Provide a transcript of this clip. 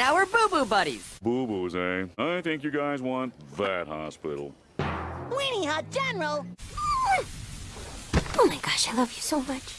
Now we're boo-boo buddies. Boo-boos, eh? I think you guys want that hospital. Weenie Hut General! Oh my gosh, I love you so much.